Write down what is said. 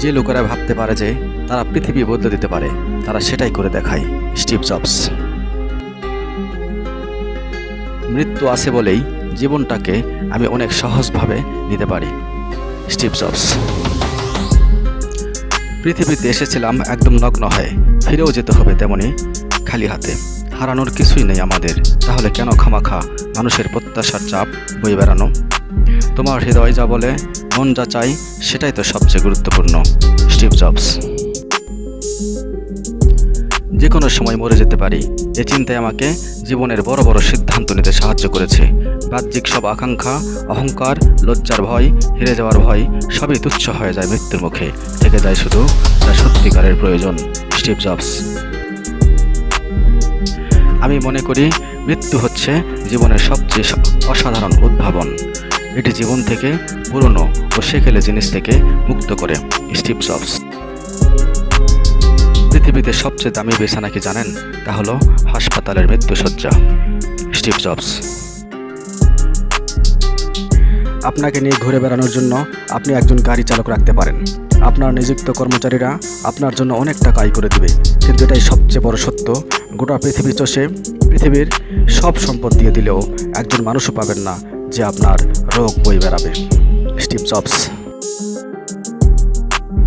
যে লোকেরা ভাবতে পারে যে তারা পৃথিবী বদলে দিতে পারে, তারা সেটাই করে দেখায়, স্টিভ জবস। মৃত্যু আছে বলেই জীবনটাকে আমি অনেক সহজভাবে নিতে পারি, স্টিভ জবস। পৃথিবীতে এসেছিলাম একদম নগ্ন হয়ে, ফিরেও যেতে হবে তেমনি খালি হাতে। হারানোর কিছুই নেই আমাদের, তাহলে কেন খামাখা মানুষের প্রত্যাশার চাপ বয়ে বেড়ানো? তোমার হৃদয় যা বলে মন যা চাই সেটাই তো সবচেয়ে গুরুত্বপূর্ণ। Steve Jobs. যে কোনো সময় মরে যেতে পারি, এ চিন্তায় আমাকে জীবনের বড় বড় সিদ্ধান্ত নিতে সাহায্য করেছে। বাহ্যিক সব আকাঙ্ক্ষা, অহংকার, লজ্জার ভয়, হেরে যাওয়ার ভয়, সবই তুচ্ছ হয়ে যায় মৃত্যুর মুখে। থেকে যায় শুধু যা সত্যিকারের প্রয়োজন, স্টিভ জবস। আমি মনে করি মৃত্যু হচ্ছে জীবনের সবচেয়ে অসাধারণ উদ্ভাবন। এটি জীবন থেকে পুরনো ও সেকেলে জিনিস থেকে মুক্ত করে। Steve Jobs. পৃথিবীতে সবচেয়ে দামি বিছানা কি জানেন? তা হলো হাসপাতালের মৃত্যুসজ্জা স্টিভ জবস। আপনাকে নিয়ে ঘুরে বেড়ানোর জন্য আপনি একজন গাড়ি চালক রাখতে পারেন। আপনার নিযুক্ত কর্মচারীরা আপনার জন্য অনেক টাকা আয় করে দেবে। কিন্তু এটাই সবচেয়ে বড় সত্য। গোটা পৃথিবী চষে পৃথিবীর সব সম্পদ দিয়ে দিলেও একজন মানুষও পাবেন না যে আপনার রোগ বই বেড়াবে। Steve jobs